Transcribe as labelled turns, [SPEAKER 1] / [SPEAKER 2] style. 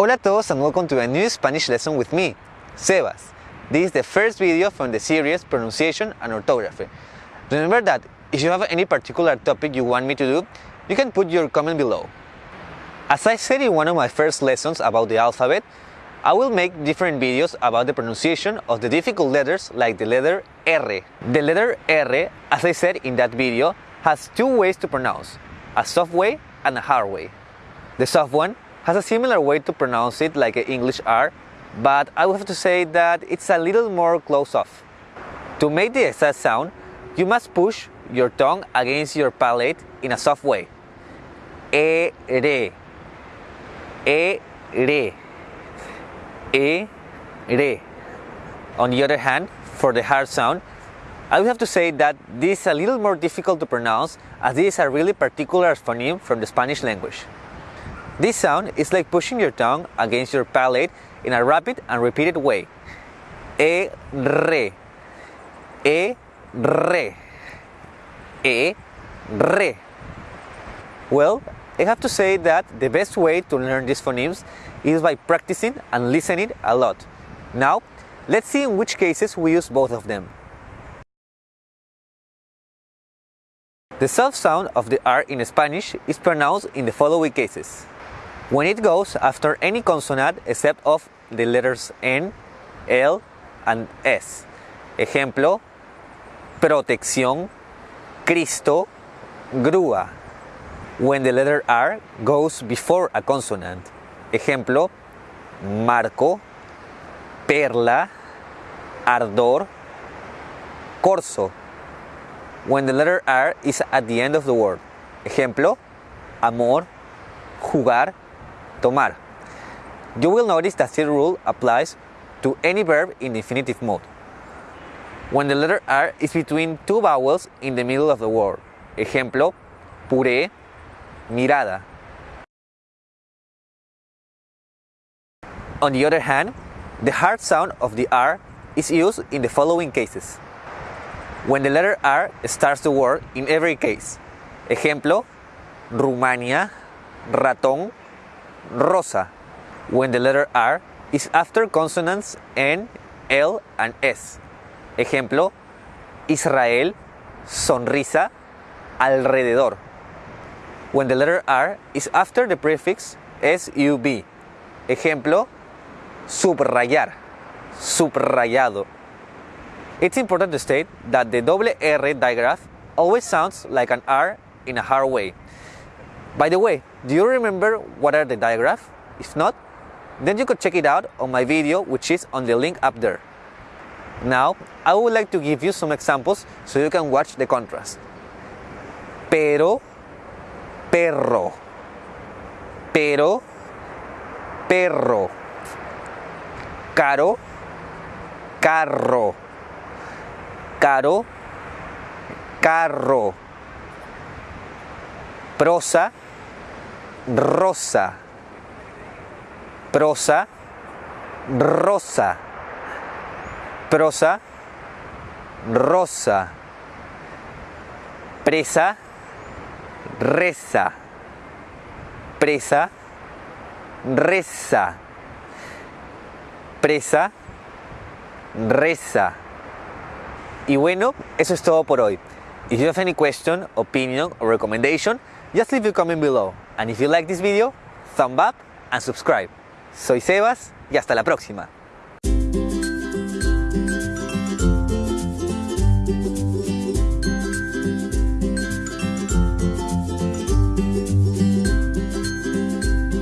[SPEAKER 1] Hola a todos and welcome to a new Spanish lesson with me, Sebas. This is the first video from the series Pronunciation and Orthography. Remember that if you have any particular topic you want me to do, you can put your comment below. As I said in one of my first lessons about the alphabet, I will make different videos about the pronunciation of the difficult letters like the letter R. The letter R, as I said in that video, has two ways to pronounce, a soft way and a hard way. The soft one has a similar way to pronounce it like an English R, but I would have to say that it's a little more close off. To make the exact sound, you must push your tongue against your palate in a soft way. E, re. E, re. E, re. On the other hand, for the hard sound, I would have to say that this is a little more difficult to pronounce as this is a really particular phoneme from the Spanish language. This sound is like pushing your tongue against your palate in a rapid and repeated way. E, re. E, re. E, re. Well, I have to say that the best way to learn these phonemes is by practicing and listening a lot. Now, let's see in which cases we use both of them. The soft sound of the R in Spanish is pronounced in the following cases when it goes after any consonant except of the letters N, L, and S. Ejemplo, protección, Cristo, grúa. When the letter R goes before a consonant. Ejemplo, marco, perla, ardor, corso. When the letter R is at the end of the word. Ejemplo, amor, jugar, tomar. You will notice that this rule applies to any verb in infinitive mode. When the letter R is between two vowels in the middle of the word. Ejemplo, puré, mirada. On the other hand, the hard sound of the R is used in the following cases. When the letter R starts the word in every case. Ejemplo, Rumania, ratón, rosa when the letter R is after consonants N, L, and S. Ejemplo, Israel, sonrisa, alrededor. When the letter R is after the prefix SUB. Ejemplo, subrayar, subrayado. It's important to state that the double R digraph always sounds like an R in a hard way. By the way, do you remember what are the digraphs? If not, then you could check it out on my video which is on the link up there. Now, I would like to give you some examples so you can watch the contrast. Pero, perro. Pero, perro. Caro, carro. Caro, carro. Prosa, rosa. Prosa, rosa. Prosa, rosa. Presa, reza. Presa, reza. Presa, reza. Y bueno, eso es todo por hoy. If you have any question, opinion or recommendation, just leave a comment below. And if you like this video, thumb up and subscribe. Soy Sebas y hasta la próxima.